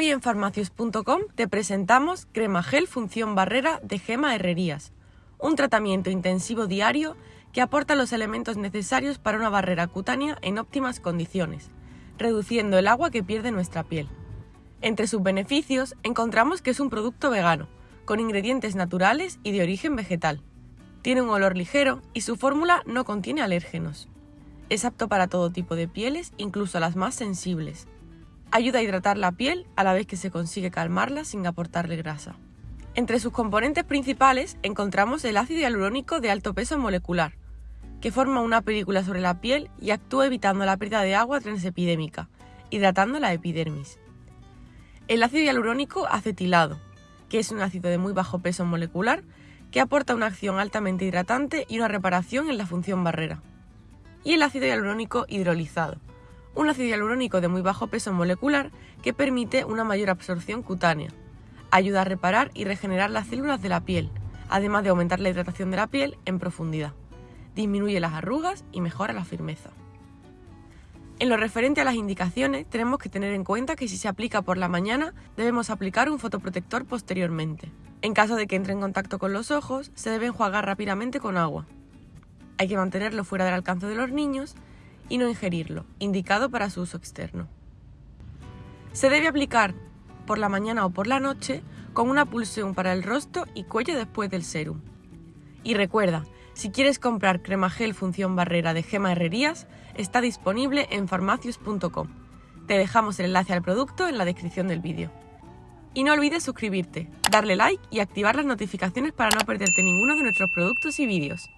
Hoy en farmacius.com te presentamos Crema Gel Función Barrera de Gema Herrerías, un tratamiento intensivo diario que aporta los elementos necesarios para una barrera cutánea en óptimas condiciones, reduciendo el agua que pierde nuestra piel. Entre sus beneficios encontramos que es un producto vegano, con ingredientes naturales y de origen vegetal. Tiene un olor ligero y su fórmula no contiene alérgenos. Es apto para todo tipo de pieles, incluso las más sensibles Ayuda a hidratar la piel a la vez que se consigue calmarla sin aportarle grasa. Entre sus componentes principales encontramos el ácido hialurónico de alto peso molecular, que forma una película sobre la piel y actúa evitando la pérdida de agua transepidémica, hidratando la epidermis. El ácido hialurónico acetilado, que es un ácido de muy bajo peso molecular que aporta una acción altamente hidratante y una reparación en la función barrera. Y el ácido hialurónico hidrolizado, un ácido hialurónico de muy bajo peso molecular que permite una mayor absorción cutánea. Ayuda a reparar y regenerar las células de la piel, además de aumentar la hidratación de la piel en profundidad. Disminuye las arrugas y mejora la firmeza. En lo referente a las indicaciones, tenemos que tener en cuenta que si se aplica por la mañana, debemos aplicar un fotoprotector posteriormente. En caso de que entre en contacto con los ojos, se debe enjuagar rápidamente con agua. Hay que mantenerlo fuera del alcance de los niños y no ingerirlo, indicado para su uso externo. Se debe aplicar por la mañana o por la noche con una pulsión para el rostro y cuello después del serum. Y recuerda, si quieres comprar crema gel función barrera de Gema Herrerías, está disponible en farmacius.com. Te dejamos el enlace al producto en la descripción del vídeo. Y no olvides suscribirte, darle like y activar las notificaciones para no perderte ninguno de nuestros productos y vídeos.